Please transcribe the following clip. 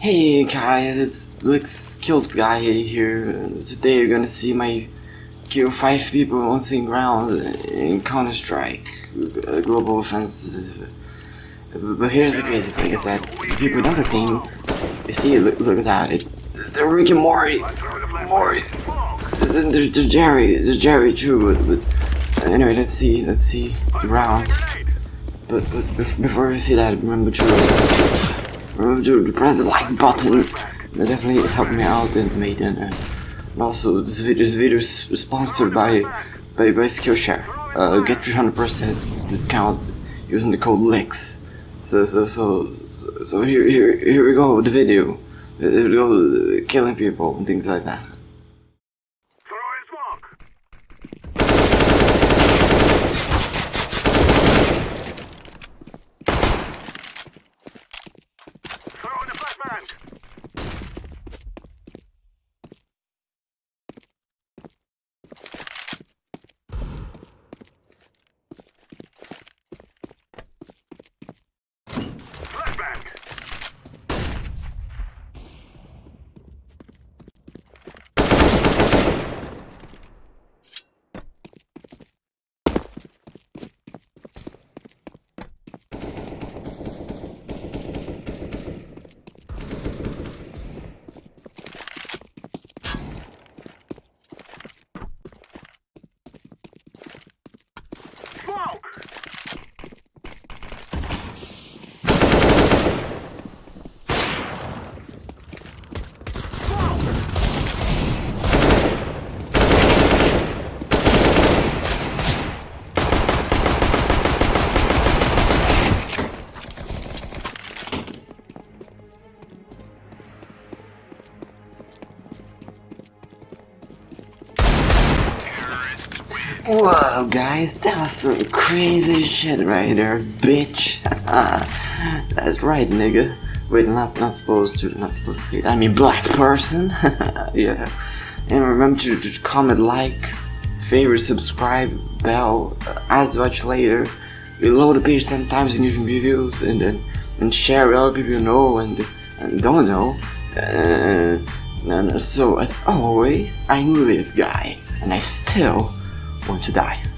Hey guys, it's Blix Killed Guy here. Today you're gonna see my kill 5 people on the ground in Counter Strike uh, Global Offensive. But here's the crazy thing is that people don't think, you see, look, look at that, it's the Rick and Morty, Morty, there's, there's Jerry, there's Jerry too, but, but anyway, let's see, let's see the round. But, but before we see that, remember to to press the like button. That definitely helped me out and made it. And also, this video, this video is sponsored by by, by Skillshare. Uh, get 300% discount using the code LEX. So so so so here here here we go. The video. We go. Killing people and things like that. Whoa, guys, that was some crazy shit right there, bitch. That's right, nigga. Wait, not not supposed to, not supposed to say that. I mean, black person. yeah. And remember to, to, comment, like, favorite, subscribe, bell, uh, to watch later. Reload the page 10 times in different videos, and then and share with other people you know and and don't know. Uh, and so as always, I knew this guy, and I still want to die.